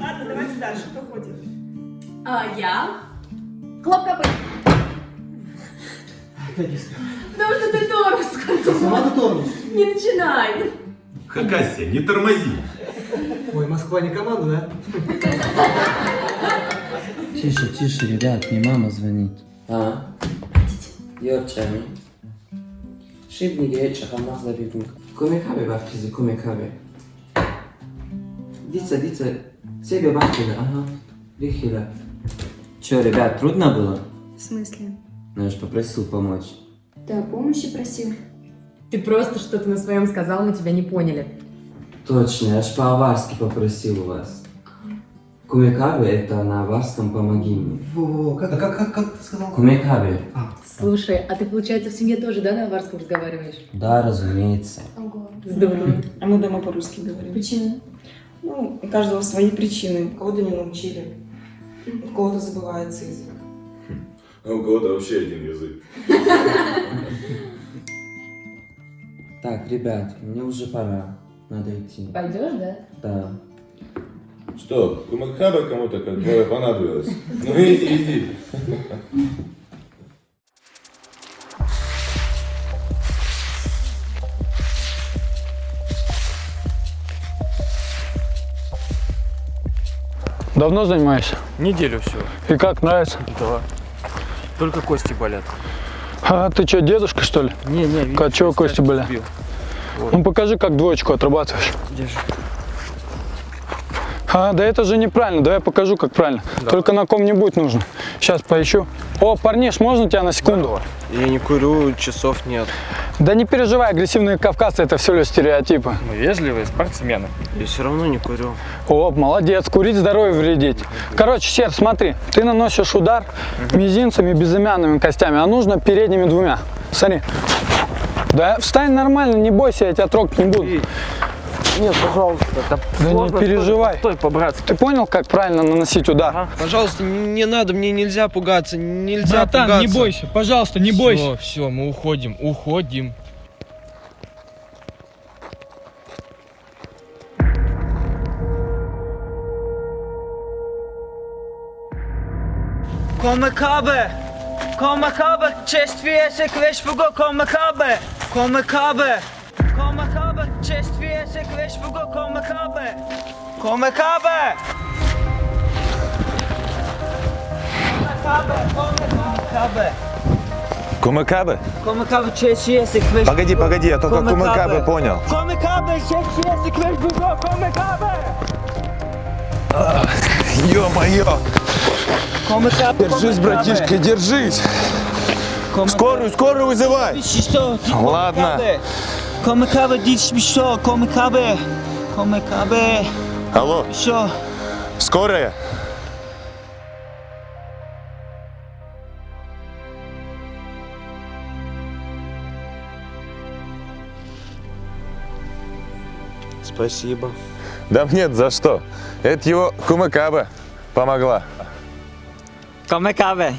Ладно, давайте дальше. Кто ходит? А я? Хлопкопы. Потому что ты тормоз. Сама ты тормоз. Не начинай. Хакасия, не тормози. Ой, Москва не команда, да? Тише, тише, ребят, мне мама звонит. А? Geç çıkamazlar bir gün. Komik abi bak bizi komik abi. Дица, Дица, тебе бахили, ага. Рихила. Че, ребят, трудно было? В смысле? Ну, я же попросил помочь. Ты о помощи просил? Ты просто что-то на своем сказал, мы тебя не поняли. Точно, я ж по-аварски попросил у вас. Кумекаби это на аварском «помоги мне». Во-во, как, как, как, как ты сказал? Кумекаби. А, Слушай, а ты, получается, в семье тоже, да, на аварском разговариваешь? Да, разумеется. Ого. Здорово. А мы дома по-русски говорим. Почему? Ну, у каждого свои причины. Кого-то не научили. У кого-то забывается язык. А у кого-то вообще один язык. Так, ребят, мне уже пора. Надо идти. Пойдешь, да? Да. Что, Кумакхаба кому-то как твоя понадобилась? Ну иди, иди. Давно занимаешься? Неделю все. И как, нравится? Да. Только кости болят. А ты что, дедушка, что ли? Не, не, видишь, Как, чего кости болят? сбил. Ну покажи, как двоечку отрабатываешь. Держи. А, да это же неправильно, давай я покажу, как правильно. Только на ком-нибудь нужно. Сейчас поищу. О, парниш, можно тебя на секунду? Я не курю, часов нет. Да не переживай, агрессивные кавказцы это все лишь стереотипы. Мы вежливые спортсмены. Я все равно не курю. О, молодец, курить здоровье вредить. Короче, Сер, смотри, ты наносишь удар мизинцами, безымянными костями, а нужно передними двумя. Смотри. Да встань нормально, не бойся, я тебя трогать не буду. Нет, пожалуйста. Да, Да не переживай. Стой, по-братски. Ты понял, как правильно наносить удар? Ага. Пожалуйста, не надо, мне нельзя пугаться, нельзя Братан, пугаться. не бойся, пожалуйста, не бойся. Все, все, мы уходим, уходим. Komakabe! Komakabe! Čestviese kvešpugo komakabe! Komakabe! Komakabe! Kvešpugo komakabe! Komakabe! Komakabe! Komakabe! Кумакабе? Kvešpugo Погоди, погоди, я только Кумакабе понял. Komakabe! Čestviese kvešpugo komakabe! Ё-моё! Komakabe! Держись, братишка, держись! Скорую, скорую вызывай! Что? Ладно. Komakabe, дичь что? Komakabe! Komakabe! Алло, Что? скорая? Спасибо. Да нет, за что. Это его Кумакаба помогла. Komakabe!